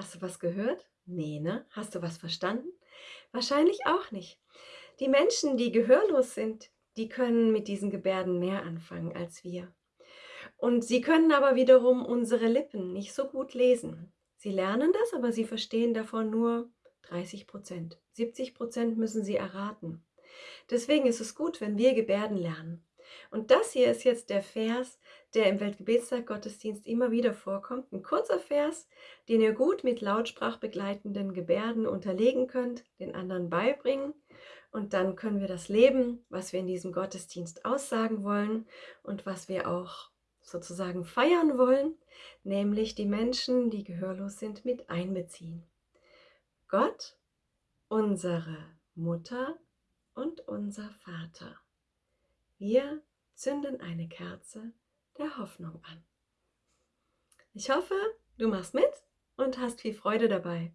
Hast du was gehört? Nee, ne? Hast du was verstanden? Wahrscheinlich auch nicht. Die Menschen, die gehörlos sind, die können mit diesen Gebärden mehr anfangen als wir. Und sie können aber wiederum unsere Lippen nicht so gut lesen. Sie lernen das, aber sie verstehen davon nur 30 Prozent. 70 Prozent müssen sie erraten. Deswegen ist es gut, wenn wir Gebärden lernen. Und das hier ist jetzt der Vers, der im Weltgebetstag Gottesdienst immer wieder vorkommt. Ein kurzer Vers, den ihr gut mit lautsprachbegleitenden Gebärden unterlegen könnt, den anderen beibringen. Und dann können wir das leben, was wir in diesem Gottesdienst aussagen wollen und was wir auch sozusagen feiern wollen, nämlich die Menschen, die gehörlos sind, mit einbeziehen. Gott, unsere Mutter und unser Vater. Wir zünden eine Kerze der Hoffnung an. Ich hoffe, du machst mit und hast viel Freude dabei.